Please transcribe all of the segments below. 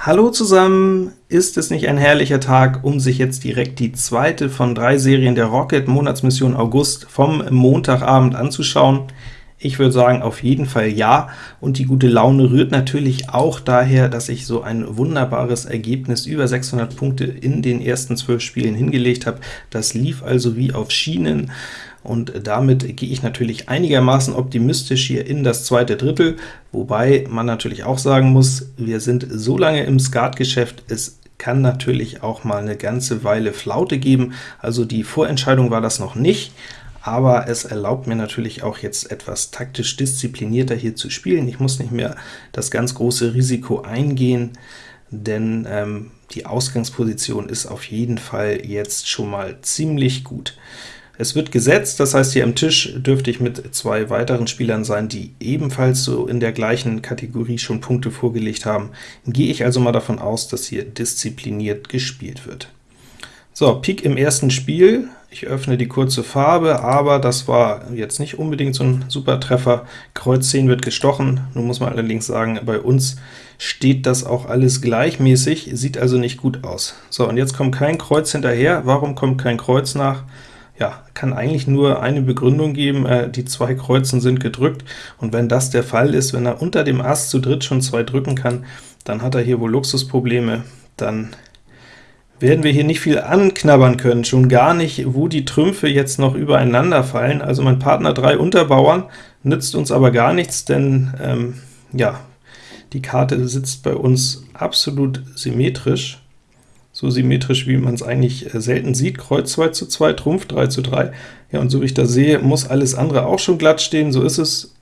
Hallo zusammen! Ist es nicht ein herrlicher Tag, um sich jetzt direkt die zweite von drei Serien der Rocket Monatsmission August vom Montagabend anzuschauen? Ich würde sagen, auf jeden Fall ja, und die gute Laune rührt natürlich auch daher, dass ich so ein wunderbares Ergebnis über 600 Punkte in den ersten 12 Spielen hingelegt habe. Das lief also wie auf Schienen, und damit gehe ich natürlich einigermaßen optimistisch hier in das zweite Drittel, wobei man natürlich auch sagen muss, wir sind so lange im Skatgeschäft, es kann natürlich auch mal eine ganze Weile Flaute geben, also die Vorentscheidung war das noch nicht, aber es erlaubt mir natürlich auch jetzt etwas taktisch disziplinierter hier zu spielen. Ich muss nicht mehr das ganz große Risiko eingehen, denn ähm, die Ausgangsposition ist auf jeden Fall jetzt schon mal ziemlich gut. Es wird gesetzt, das heißt, hier am Tisch dürfte ich mit zwei weiteren Spielern sein, die ebenfalls so in der gleichen Kategorie schon Punkte vorgelegt haben. Gehe ich also mal davon aus, dass hier diszipliniert gespielt wird. So, Pik im ersten Spiel. Ich öffne die kurze Farbe, aber das war jetzt nicht unbedingt so ein super Treffer. Kreuz 10 wird gestochen. Nun muss man allerdings sagen, bei uns steht das auch alles gleichmäßig, sieht also nicht gut aus. So, und jetzt kommt kein Kreuz hinterher. Warum kommt kein Kreuz nach? Ja, kann eigentlich nur eine Begründung geben, äh, die zwei Kreuzen sind gedrückt, und wenn das der Fall ist, wenn er unter dem Ass zu dritt schon zwei drücken kann, dann hat er hier wohl Luxusprobleme, dann werden wir hier nicht viel anknabbern können, schon gar nicht, wo die Trümpfe jetzt noch übereinander fallen. Also mein Partner drei Unterbauern nützt uns aber gar nichts, denn ähm, ja, die Karte sitzt bei uns absolut symmetrisch, so symmetrisch, wie man es eigentlich äh, selten sieht. Kreuz 2 zu 2, Trumpf 3 zu 3. Ja, und so wie ich das sehe, muss alles andere auch schon glatt stehen, so ist es.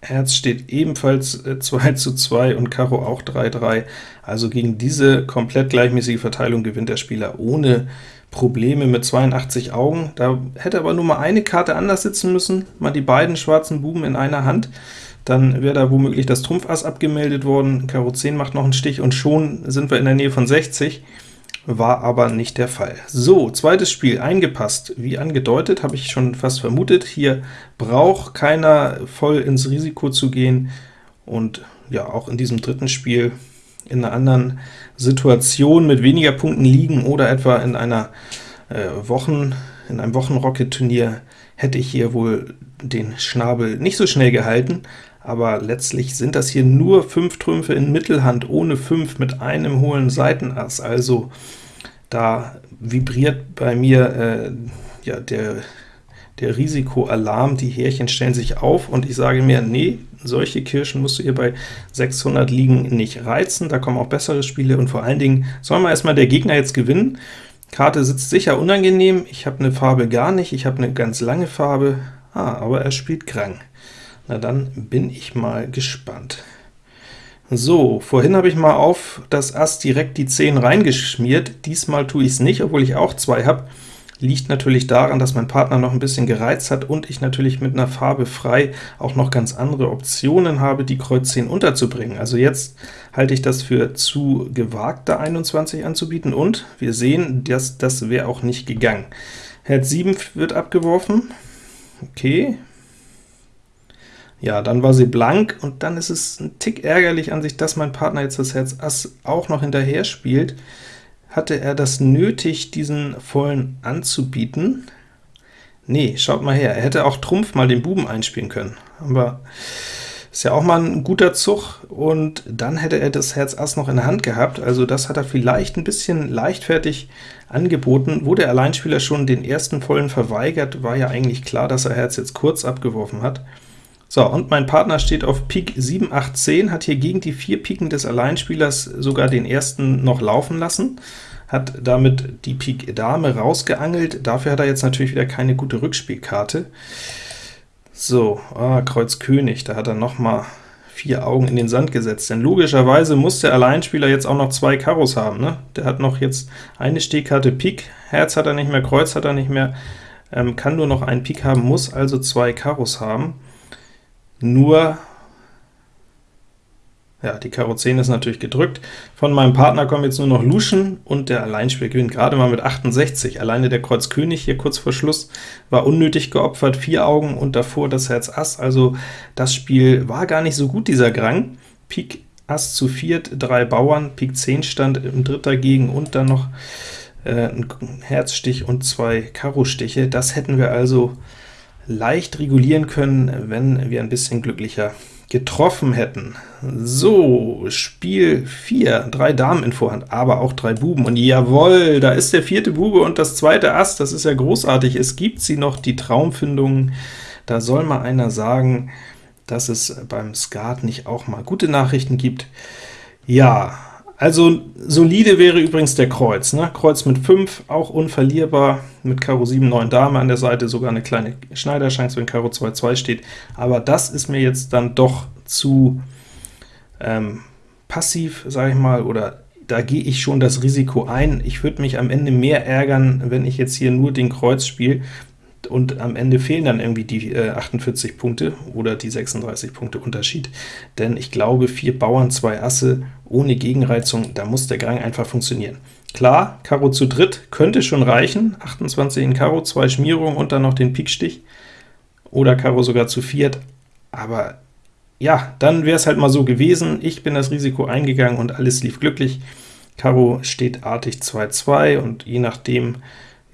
Herz steht ebenfalls 2 äh, zu 2 und Karo auch 3, 3. Also gegen diese komplett gleichmäßige Verteilung gewinnt der Spieler ohne Probleme mit 82 Augen. Da hätte aber nur mal eine Karte anders sitzen müssen, mal die beiden schwarzen Buben in einer Hand dann wäre da womöglich das Trumpf Ass abgemeldet worden, Karo 10 macht noch einen Stich, und schon sind wir in der Nähe von 60, war aber nicht der Fall. So, zweites Spiel, eingepasst. Wie angedeutet, habe ich schon fast vermutet, hier braucht keiner voll ins Risiko zu gehen, und ja, auch in diesem dritten Spiel in einer anderen Situation mit weniger Punkten liegen oder etwa in einer äh, Wochen, in einem Wochenrocket-Turnier hätte ich hier wohl den Schnabel nicht so schnell gehalten, aber letztlich sind das hier nur 5 Trümpfe in Mittelhand, ohne 5 mit einem hohlen Seitenass, also da vibriert bei mir äh, ja, der, der Risikoalarm, die Härchen stellen sich auf, und ich sage mir, nee, solche Kirschen musst du hier bei 600 liegen nicht reizen, da kommen auch bessere Spiele, und vor allen Dingen soll man erstmal der Gegner jetzt gewinnen. Karte sitzt sicher unangenehm, ich habe eine Farbe gar nicht, ich habe eine ganz lange Farbe, ah, aber er spielt Krang. Na dann bin ich mal gespannt. So, vorhin habe ich mal auf das Ass direkt die 10 reingeschmiert, diesmal tue ich es nicht, obwohl ich auch zwei habe. Liegt natürlich daran, dass mein Partner noch ein bisschen gereizt hat und ich natürlich mit einer Farbe frei auch noch ganz andere Optionen habe, die Kreuz 10 unterzubringen. Also jetzt halte ich das für zu gewagt, da 21 anzubieten, und wir sehen, dass das wäre auch nicht gegangen. Herz 7 wird abgeworfen, okay, ja, dann war sie blank, und dann ist es ein Tick ärgerlich an sich, dass mein Partner jetzt das Herz Ass auch noch hinterher spielt. Hatte er das nötig, diesen vollen anzubieten? Nee, schaut mal her, er hätte auch Trumpf mal den Buben einspielen können, aber ist ja auch mal ein guter Zug, und dann hätte er das Herz Ass noch in der Hand gehabt, also das hat er vielleicht ein bisschen leichtfertig angeboten. Wo der Alleinspieler schon den ersten vollen verweigert, war ja eigentlich klar, dass er Herz jetzt kurz abgeworfen hat. So, und mein Partner steht auf Pik 7, 8, 10, hat hier gegen die vier Piken des Alleinspielers sogar den ersten noch laufen lassen, hat damit die Pik Dame rausgeangelt, dafür hat er jetzt natürlich wieder keine gute Rückspielkarte. So, ah, Kreuz König, da hat er noch mal vier Augen in den Sand gesetzt, denn logischerweise muss der Alleinspieler jetzt auch noch zwei Karos haben. Ne? Der hat noch jetzt eine Stehkarte Pik, Herz hat er nicht mehr, Kreuz hat er nicht mehr, ähm, kann nur noch einen Pik haben, muss also zwei Karos haben. Nur, ja, die Karo 10 ist natürlich gedrückt. Von meinem Partner kommen jetzt nur noch Luschen, und der Alleinspieler gewinnt gerade mal mit 68. Alleine der Kreuz König hier kurz vor Schluss war unnötig geopfert, vier Augen und davor das Herz Ass, also das Spiel war gar nicht so gut, dieser Grang. Pik Ass zu viert, drei Bauern, Pik 10 stand im Dritt dagegen und dann noch äh, ein Herzstich und zwei Karo-Stiche. Das hätten wir also leicht regulieren können, wenn wir ein bisschen glücklicher getroffen hätten. So, Spiel 4, drei Damen in Vorhand, aber auch drei Buben, und jawohl, da ist der vierte Bube und das zweite Ass, das ist ja großartig, es gibt sie noch, die Traumfindungen, da soll mal einer sagen, dass es beim Skat nicht auch mal gute Nachrichten gibt. Ja, also solide wäre übrigens der Kreuz. Ne? Kreuz mit 5, auch unverlierbar, mit Karo 7, 9 Dame an der Seite, sogar eine kleine Schneiderchance, wenn Karo 2, 2 steht. Aber das ist mir jetzt dann doch zu ähm, passiv, sage ich mal, oder da gehe ich schon das Risiko ein. Ich würde mich am Ende mehr ärgern, wenn ich jetzt hier nur den Kreuz spiele, und am Ende fehlen dann irgendwie die äh, 48 Punkte oder die 36 Punkte Unterschied, denn ich glaube, vier Bauern, zwei Asse ohne Gegenreizung, da muss der Gang einfach funktionieren. Klar, Karo zu dritt könnte schon reichen, 28 in Karo, zwei Schmierungen und dann noch den Pikstich, oder Karo sogar zu viert, aber ja, dann wäre es halt mal so gewesen, ich bin das Risiko eingegangen und alles lief glücklich. Karo steht artig 2-2 und je nachdem,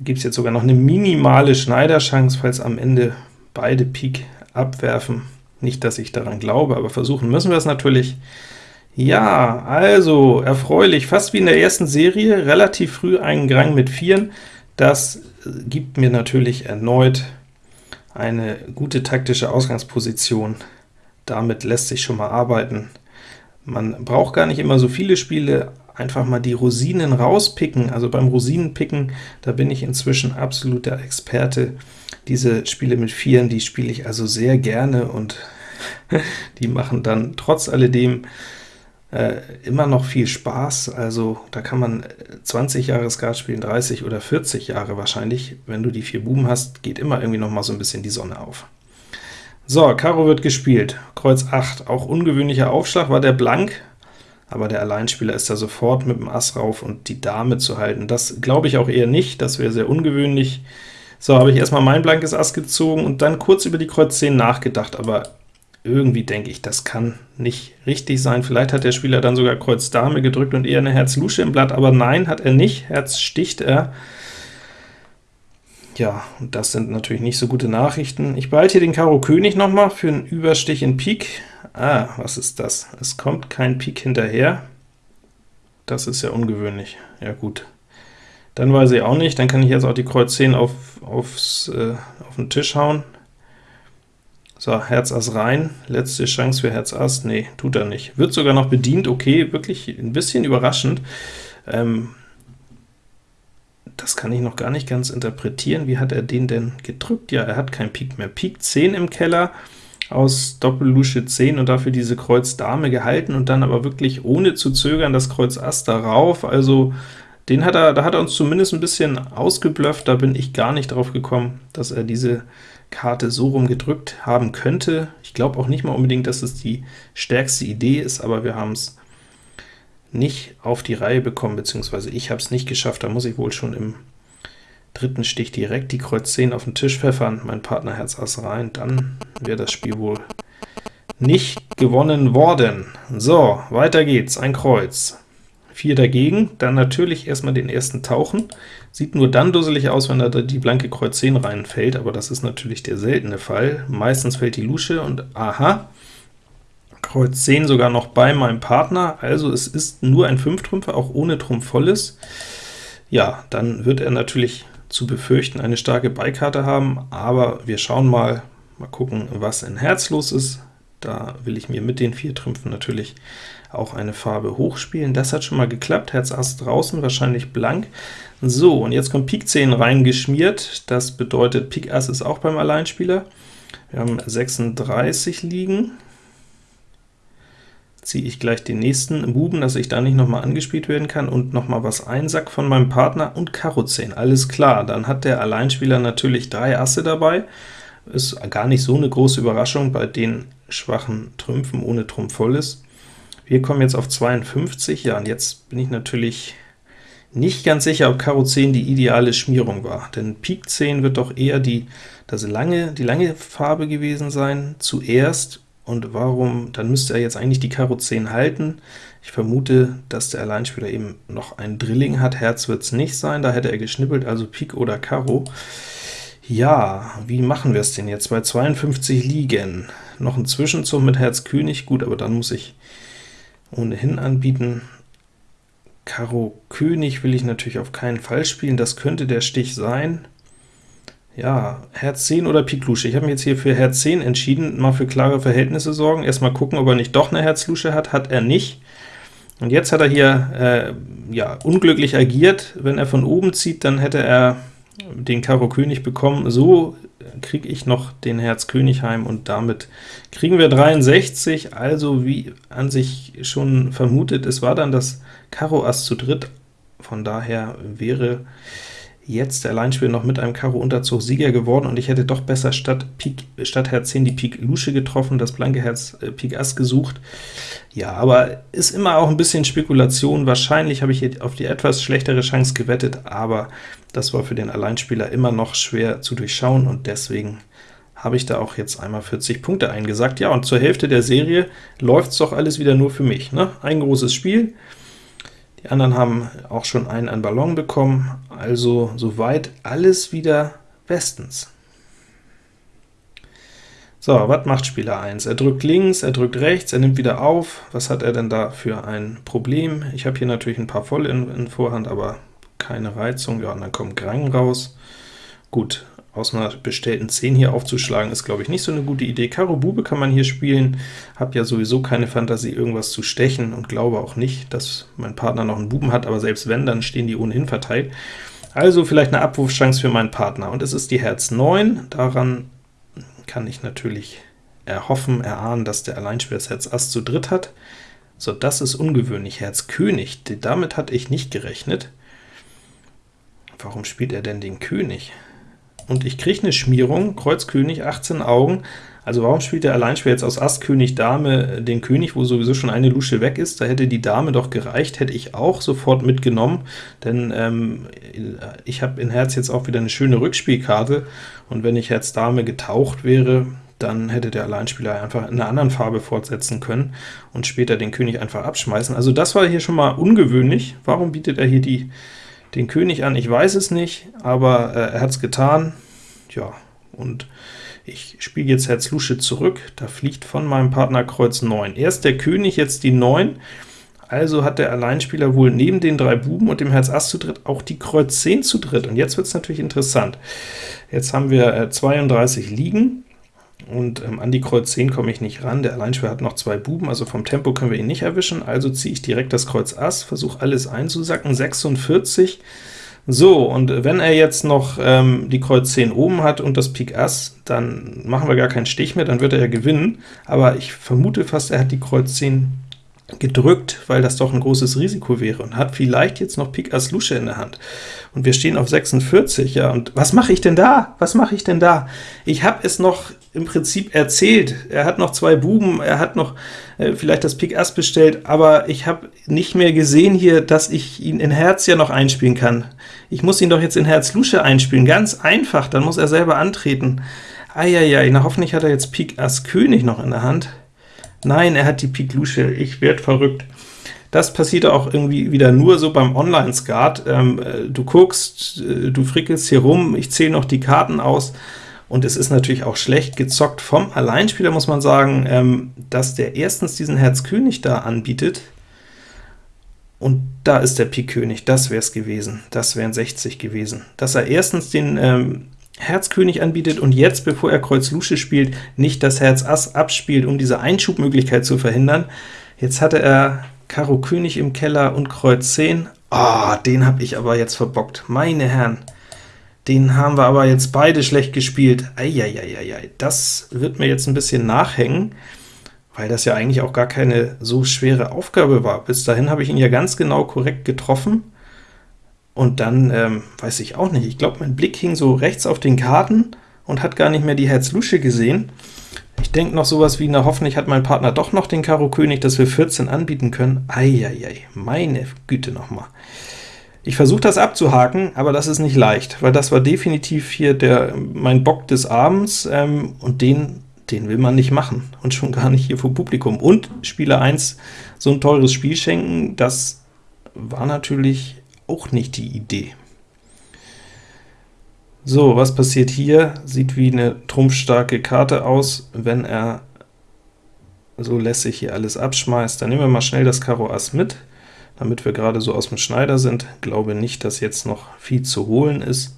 gibt es jetzt sogar noch eine minimale Schneiderchance, falls am Ende beide Pik abwerfen. Nicht, dass ich daran glaube, aber versuchen müssen wir es natürlich. Ja, also erfreulich, fast wie in der ersten Serie, relativ früh einen Grang mit Vieren. Das gibt mir natürlich erneut eine gute taktische Ausgangsposition. Damit lässt sich schon mal arbeiten. Man braucht gar nicht immer so viele Spiele, einfach mal die Rosinen rauspicken. Also beim Rosinenpicken, da bin ich inzwischen absoluter Experte. Diese Spiele mit Vieren, die spiele ich also sehr gerne, und die machen dann trotz alledem äh, immer noch viel Spaß. Also da kann man 20 Jahre Skat spielen, 30 oder 40 Jahre wahrscheinlich. Wenn du die vier Buben hast, geht immer irgendwie noch mal so ein bisschen die Sonne auf. So, Karo wird gespielt, Kreuz 8, auch ungewöhnlicher Aufschlag, war der blank, aber der Alleinspieler ist da sofort mit dem Ass rauf und die Dame zu halten. Das glaube ich auch eher nicht, das wäre sehr ungewöhnlich. So, habe ich erstmal mein blankes Ass gezogen und dann kurz über die Kreuz 10 nachgedacht, aber irgendwie denke ich, das kann nicht richtig sein. Vielleicht hat der Spieler dann sogar Kreuz Dame gedrückt und eher eine Herz Lusche im Blatt, aber nein, hat er nicht, Herz sticht er. Ja, und das sind natürlich nicht so gute Nachrichten. Ich behalte hier den Karo König nochmal für einen Überstich in Pik. Ah, was ist das? Es kommt kein Pik hinterher. Das ist ja ungewöhnlich. Ja gut. Dann weiß ich auch nicht, dann kann ich jetzt auch die Kreuz 10 auf, aufs, äh, auf den Tisch hauen. So, Herz Ass rein, letzte Chance für Herz Ass, nee, tut er nicht. Wird sogar noch bedient, okay, wirklich ein bisschen überraschend. Ähm, das kann ich noch gar nicht ganz interpretieren. Wie hat er den denn gedrückt? Ja, er hat kein Pik mehr. Pik 10 im Keller aus Doppel-Lusche 10 und dafür diese Kreuz Dame gehalten und dann aber wirklich ohne zu zögern das Kreuz Ass darauf. Also den hat er, da hat er uns zumindest ein bisschen ausgeblufft, da bin ich gar nicht drauf gekommen, dass er diese Karte so rum gedrückt haben könnte. Ich glaube auch nicht mal unbedingt, dass es die stärkste Idee ist, aber wir haben es nicht auf die Reihe bekommen, beziehungsweise ich habe es nicht geschafft, da muss ich wohl schon im dritten Stich direkt die Kreuz 10 auf den Tisch pfeffern, mein Partner Herz Ass rein, dann wäre das Spiel wohl nicht gewonnen worden. So, weiter geht's, ein Kreuz. 4 dagegen, dann natürlich erstmal den ersten tauchen. Sieht nur dann dusselig aus, wenn da die blanke Kreuz 10 reinfällt, aber das ist natürlich der seltene Fall. Meistens fällt die Lusche und aha, Kreuz 10 sogar noch bei meinem Partner, also es ist nur ein 5-Trümpfer, auch ohne Trumpf volles. Ja, dann wird er natürlich zu befürchten eine starke Beikarte haben, aber wir schauen mal, mal gucken, was in Herz los ist. Da will ich mir mit den vier Trümpfen natürlich auch eine Farbe hochspielen. Das hat schon mal geklappt, Herz Ass draußen, wahrscheinlich blank. So, und jetzt kommt Pik 10 reingeschmiert, das bedeutet Pik Ass ist auch beim Alleinspieler. Wir haben 36 liegen, ziehe ich gleich den nächsten Buben, dass ich da nicht nochmal angespielt werden kann, und nochmal was einsack von meinem Partner und Karo 10. Alles klar, dann hat der Alleinspieler natürlich drei Asse dabei. Ist gar nicht so eine große Überraschung bei den schwachen Trümpfen ohne Trumpf volles. Wir kommen jetzt auf 52, ja, und jetzt bin ich natürlich nicht ganz sicher, ob Karo 10 die ideale Schmierung war, denn Pik 10 wird doch eher die, das lange, die lange Farbe gewesen sein, zuerst, Und warum? Dann müsste er jetzt eigentlich die Karo 10 halten. Ich vermute, dass der Alleinspieler eben noch ein Drilling hat. Herz wird es nicht sein, da hätte er geschnippelt, also Pik oder Karo. Ja, wie machen wir es denn jetzt? Bei 52 liegen. Noch ein Zwischenzug mit Herz König, gut, aber dann muss ich ohnehin anbieten. Karo König will ich natürlich auf keinen Fall spielen, das könnte der Stich sein. Ja, Herz 10 oder Pik Lusche. Ich habe mich jetzt hier für Herz 10 entschieden, mal für klare Verhältnisse sorgen. Erstmal gucken, ob er nicht doch eine Herz Lusche hat. Hat er nicht. Und jetzt hat er hier äh, ja, unglücklich agiert. Wenn er von oben zieht, dann hätte er den Karo König bekommen. So kriege ich noch den Herz König heim, und damit kriegen wir 63. Also wie an sich schon vermutet, es war dann das Karo Ass zu dritt. Von daher wäre jetzt der Alleinspieler noch mit einem Karo Unterzug Sieger geworden, und ich hätte doch besser statt, Pik, statt Herz 10 die Pik Lusche getroffen, das blanke Herz äh, Pik Ass gesucht. Ja, aber ist immer auch ein bisschen Spekulation. Wahrscheinlich habe ich auf die etwas schlechtere Chance gewettet, aber das war für den Alleinspieler immer noch schwer zu durchschauen, und deswegen habe ich da auch jetzt einmal 40 Punkte eingesagt. Ja, und zur Hälfte der Serie läuft es doch alles wieder nur für mich. Ne? Ein großes Spiel, die anderen haben auch schon einen an Ballon bekommen, also soweit alles wieder bestens. So, was macht Spieler 1? Er drückt links, er drückt rechts, er nimmt wieder auf. Was hat er denn da für ein Problem? Ich habe hier natürlich ein paar voll in, in Vorhand, aber keine Reizung. Ja, und dann kommt Grang raus. Gut, aus einer bestellten 10 hier aufzuschlagen, ist, glaube ich, nicht so eine gute Idee. Karo Bube kann man hier spielen, habe ja sowieso keine Fantasie, irgendwas zu stechen, und glaube auch nicht, dass mein Partner noch einen Buben hat, aber selbst wenn, dann stehen die ohnehin verteilt. Also vielleicht eine Abwurfchance für meinen Partner, und es ist die Herz 9, daran kann ich natürlich erhoffen, erahnen, dass der Alleinspieler das Herz Ass zu dritt hat. So, das ist ungewöhnlich. Herz König, damit hatte ich nicht gerechnet. Warum spielt er denn den König? Und ich kriege eine Schmierung, Kreuz König, 18 Augen, also warum spielt der Alleinspieler jetzt aus Ass König Dame den König, wo sowieso schon eine Lusche weg ist? Da hätte die Dame doch gereicht, hätte ich auch sofort mitgenommen, denn ähm, ich habe in Herz jetzt auch wieder eine schöne Rückspielkarte, und wenn ich Herz Dame getaucht wäre, dann hätte der Alleinspieler einfach in einer anderen Farbe fortsetzen können und später den König einfach abschmeißen. Also das war hier schon mal ungewöhnlich. Warum bietet er hier die den König an, ich weiß es nicht, aber äh, er hat es getan. Ja, und ich spiele jetzt Herz Lusche zurück, da fliegt von meinem Partner Kreuz 9. Erst der König, jetzt die 9, also hat der Alleinspieler wohl neben den drei Buben und dem Herz Ass zu dritt auch die Kreuz 10 zu dritt. Und jetzt wird es natürlich interessant. Jetzt haben wir äh, 32 liegen, und ähm, an die Kreuz 10 komme ich nicht ran. Der Alleinspieler hat noch zwei Buben, also vom Tempo können wir ihn nicht erwischen, also ziehe ich direkt das Kreuz Ass, versuche alles einzusacken, 46. So, und wenn er jetzt noch ähm, die Kreuz 10 oben hat und das Pik Ass, dann machen wir gar keinen Stich mehr, dann wird er ja gewinnen, aber ich vermute fast, er hat die Kreuz 10 gedrückt, weil das doch ein großes Risiko wäre, und hat vielleicht jetzt noch Pik Ass Lusche in der Hand. Und wir stehen auf 46, ja, und was mache ich denn da? Was mache ich denn da? Ich habe es noch im Prinzip erzählt. Er hat noch zwei Buben, er hat noch äh, vielleicht das Pik Ass bestellt, aber ich habe nicht mehr gesehen hier, dass ich ihn in Herz ja noch einspielen kann. Ich muss ihn doch jetzt in Herz Lusche einspielen, ganz einfach, dann muss er selber antreten. Eieiei, na hoffentlich hat er jetzt Pik Ass König noch in der Hand. Nein, er hat die Pik Lusche, ich werde verrückt. Das passiert auch irgendwie wieder nur so beim Online-Skat. Ähm, äh, du guckst, äh, du frickelst hier rum, ich zähle noch die Karten aus, und es ist natürlich auch schlecht gezockt vom Alleinspieler, muss man sagen, ähm, dass der erstens diesen Herz König da anbietet, und da ist der Pik König, das wäre es gewesen, das wären 60 gewesen. Dass er erstens den ähm, Herz König anbietet und jetzt, bevor er Kreuz Lusche spielt, nicht das Herz Ass abspielt, um diese Einschubmöglichkeit zu verhindern. Jetzt hatte er Karo König im Keller und Kreuz 10. Ah, oh, den habe ich aber jetzt verbockt. Meine Herren, den haben wir aber jetzt beide schlecht gespielt. Eieieiei, das wird mir jetzt ein bisschen nachhängen, weil das ja eigentlich auch gar keine so schwere Aufgabe war. Bis dahin habe ich ihn ja ganz genau korrekt getroffen, und dann ähm, weiß ich auch nicht, ich glaube, mein Blick hing so rechts auf den Karten und hat gar nicht mehr die Herz-Lusche gesehen. Ich denke noch sowas wie, na hoffentlich hat mein Partner doch noch den Karo König, dass wir 14 anbieten können. Eieiei, meine Güte nochmal. Ich versuche das abzuhaken, aber das ist nicht leicht, weil das war definitiv hier der mein Bock des Abends, ähm, und den, den will man nicht machen, und schon gar nicht hier vor Publikum. Und Spieler 1 so ein teures Spiel schenken, das war natürlich auch nicht die Idee. So, was passiert hier? Sieht wie eine trumpfstarke Karte aus, wenn er so lässig hier alles abschmeißt. Dann nehmen wir mal schnell das Karo Ass mit, damit wir gerade so aus dem Schneider sind. Glaube nicht, dass jetzt noch viel zu holen ist.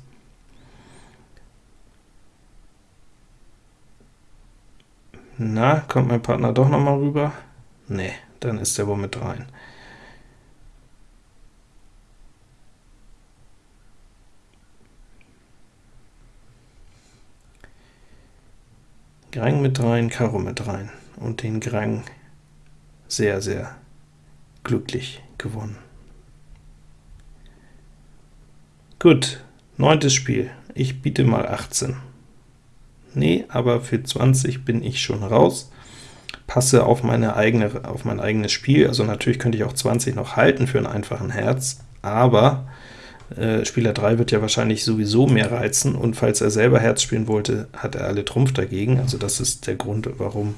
Na, kommt mein Partner doch noch mal rüber? Nee, dann ist er wohl mit rein. Grang mit rein, Karo mit rein und den Grang sehr, sehr glücklich gewonnen. Gut, neuntes Spiel. Ich biete mal 18. Nee, aber für 20 bin ich schon raus. Passe auf, meine eigene, auf mein eigenes Spiel, also natürlich könnte ich auch 20 noch halten für einen einfachen Herz, aber äh, Spieler 3 wird ja wahrscheinlich sowieso mehr reizen, und falls er selber Herz spielen wollte, hat er alle Trumpf dagegen, also das ist der Grund, warum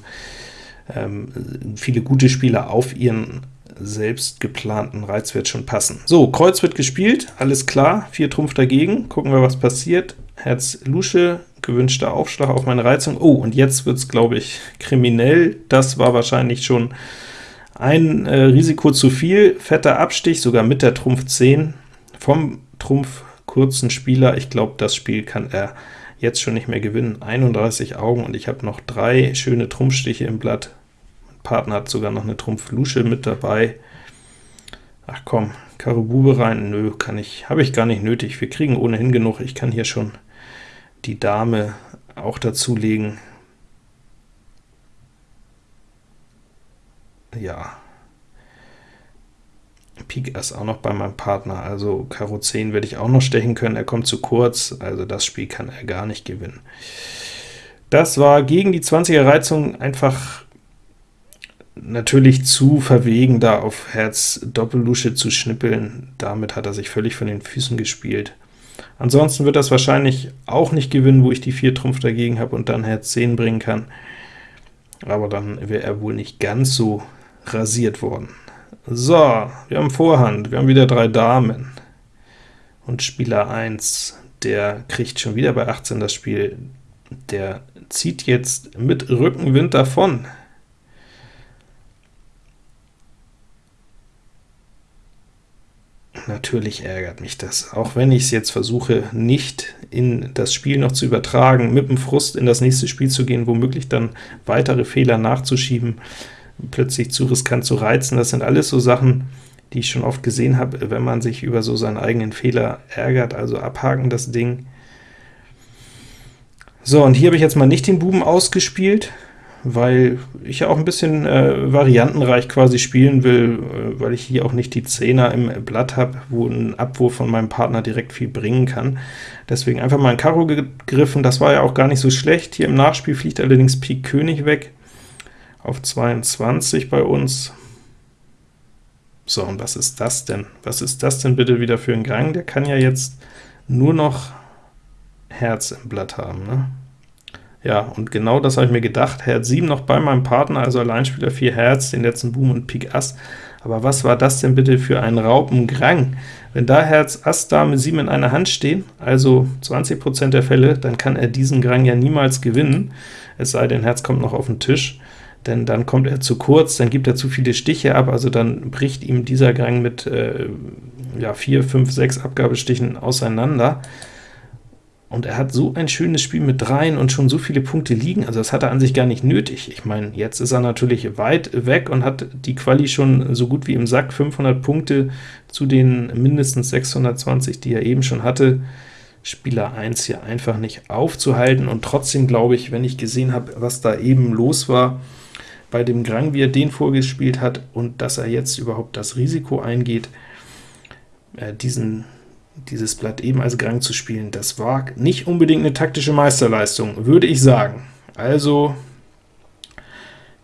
ähm, viele gute Spieler auf ihren selbst geplanten Reizwert schon passen. So, Kreuz wird gespielt, alles klar, 4 Trumpf dagegen, gucken wir, was passiert. Herz Lusche, gewünschter Aufschlag auf meine Reizung. Oh, und jetzt wird es, glaube ich, kriminell. Das war wahrscheinlich schon ein äh, Risiko zu viel. Fetter Abstich, sogar mit der Trumpf 10 vom Trumpf kurzen Spieler. Ich glaube, das Spiel kann er jetzt schon nicht mehr gewinnen. 31 Augen, und ich habe noch drei schöne Trumpfstiche im Blatt. Mein Partner hat sogar noch eine Trumpf-Lusche mit dabei. Ach komm, Karo Bube rein? Nö, kann ich, habe ich gar nicht nötig. Wir kriegen ohnehin genug. Ich kann hier schon die Dame auch dazulegen. Ja, Pik Ass auch noch bei meinem Partner, also Karo 10 werde ich auch noch stechen können, er kommt zu kurz, also das Spiel kann er gar nicht gewinnen. Das war gegen die 20er Reizung einfach natürlich zu verwegen, da auf Herz Doppellusche zu schnippeln, damit hat er sich völlig von den Füßen gespielt. Ansonsten wird das wahrscheinlich auch nicht gewinnen, wo ich die 4 Trumpf dagegen habe und dann Herz 10 bringen kann, aber dann wäre er wohl nicht ganz so rasiert worden. So, wir haben Vorhand, wir haben wieder drei Damen, und Spieler 1, der kriegt schon wieder bei 18 das Spiel, der zieht jetzt mit Rückenwind davon. Natürlich ärgert mich das, auch wenn ich es jetzt versuche, nicht in das Spiel noch zu übertragen, mit dem Frust in das nächste Spiel zu gehen, womöglich dann weitere Fehler nachzuschieben, plötzlich zu riskant zu reizen. Das sind alles so Sachen, die ich schon oft gesehen habe, wenn man sich über so seinen eigenen Fehler ärgert, also abhaken das Ding. So, und hier habe ich jetzt mal nicht den Buben ausgespielt, weil ich ja auch ein bisschen äh, variantenreich quasi spielen will, äh, weil ich hier auch nicht die Zehner im Blatt habe, wo ein Abwurf von meinem Partner direkt viel bringen kann. Deswegen einfach mal ein Karo gegriffen, das war ja auch gar nicht so schlecht. Hier im Nachspiel fliegt allerdings Pik König weg auf 22 bei uns. So, und was ist das denn? Was ist das denn bitte wieder für ein Gang? Der kann ja jetzt nur noch Herz im Blatt haben, ne? Ja, und genau das habe ich mir gedacht. Herz 7 noch bei meinem Partner, also Alleinspieler 4 Herz, den letzten Boom und Pik Ass. Aber was war das denn bitte für ein Raupengrang? Wenn da Herz Ass Dame 7 in einer Hand stehen, also 20% der Fälle, dann kann er diesen Grang ja niemals gewinnen, es sei denn, Herz kommt noch auf den Tisch denn dann kommt er zu kurz, dann gibt er zu viele Stiche ab, also dann bricht ihm dieser Gang mit äh, ja, 4, 5, 6 Abgabestichen auseinander. Und er hat so ein schönes Spiel mit dreien und schon so viele Punkte liegen, also das hat er an sich gar nicht nötig. Ich meine, jetzt ist er natürlich weit weg und hat die Quali schon so gut wie im Sack, 500 Punkte zu den mindestens 620, die er eben schon hatte. Spieler 1 hier einfach nicht aufzuhalten, und trotzdem glaube ich, wenn ich gesehen habe, was da eben los war, bei dem Grang, wie er den vorgespielt hat, und dass er jetzt überhaupt das Risiko eingeht, äh, diesen, dieses Blatt eben als Grang zu spielen, das war nicht unbedingt eine taktische Meisterleistung, würde ich sagen. Also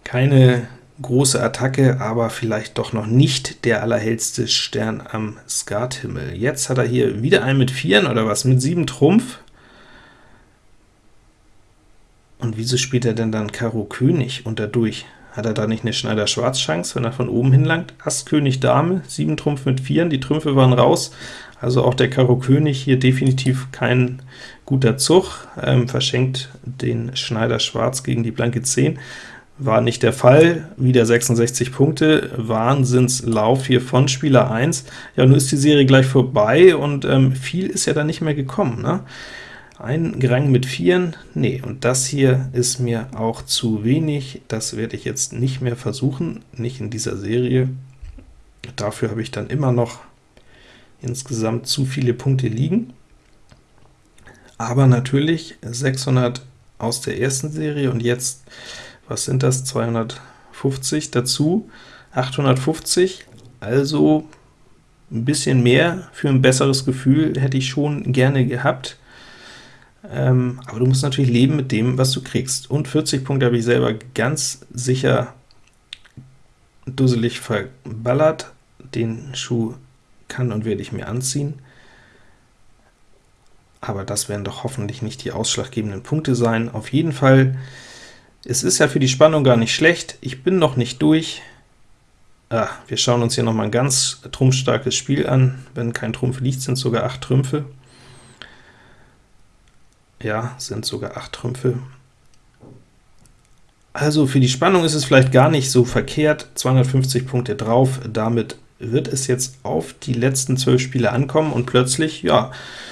keine große Attacke, aber vielleicht doch noch nicht der allerhellste Stern am Skathimmel. Jetzt hat er hier wieder einen mit Vieren oder was, mit 7 Trumpf. Und wieso spielt er denn dann Karo König und dadurch? Hat er da nicht eine Schneider-Schwarz-Chance, wenn er von oben hinlangt? Ass König Dame, 7 Trumpf mit 4, die Trümpfe waren raus, also auch der Karo König hier definitiv kein guter Zug, ähm, verschenkt den Schneider Schwarz gegen die blanke 10. War nicht der Fall, wieder 66 Punkte, Wahnsinnslauf hier von Spieler 1. Ja, nun ist die Serie gleich vorbei, und ähm, viel ist ja da nicht mehr gekommen. Ne? Ein Rang mit Vieren, nee, und das hier ist mir auch zu wenig, das werde ich jetzt nicht mehr versuchen, nicht in dieser Serie. Dafür habe ich dann immer noch insgesamt zu viele Punkte liegen. Aber natürlich 600 aus der ersten Serie, und jetzt, was sind das, 250 dazu, 850, also ein bisschen mehr für ein besseres Gefühl hätte ich schon gerne gehabt. Ähm, aber du musst natürlich leben mit dem, was du kriegst. Und 40 Punkte habe ich selber ganz sicher dusselig verballert. Den Schuh kann und werde ich mir anziehen. Aber das werden doch hoffentlich nicht die ausschlaggebenden Punkte sein. Auf jeden Fall, es ist ja für die Spannung gar nicht schlecht. Ich bin noch nicht durch. Ah, wir schauen uns hier noch mal ein ganz trumpfstarkes Spiel an. Wenn kein Trumpf liegt, sind sogar 8 Trümpfe. Ja, sind sogar 8 Trümpfe. Also für die Spannung ist es vielleicht gar nicht so verkehrt, 250 Punkte drauf, damit wird es jetzt auf die letzten 12 Spiele ankommen, und plötzlich, ja,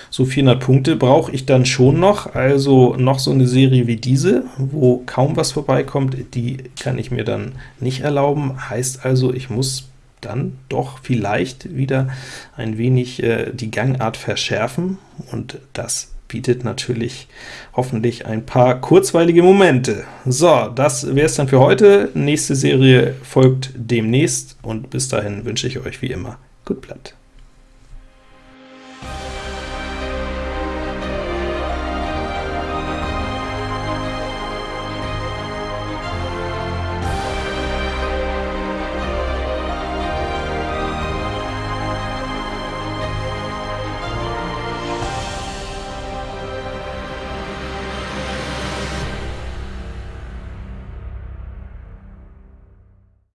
so 400 Punkte brauche ich dann schon noch, also noch so eine Serie wie diese, wo kaum was vorbeikommt, die kann ich mir dann nicht erlauben, heißt also, ich muss dann doch vielleicht wieder ein wenig äh, die Gangart verschärfen, und das bietet natürlich hoffentlich ein paar kurzweilige Momente. So, das wäre es dann für heute. Nächste Serie folgt demnächst, und bis dahin wünsche ich euch wie immer gut Blatt.